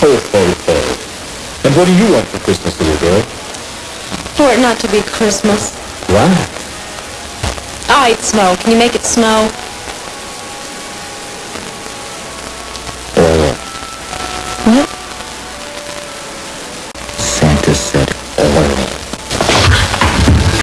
Ho, ho, ho. And what do you want for Christmas, little girl? For it not to be Christmas. Why? Ah, I snow. Can you make it snow?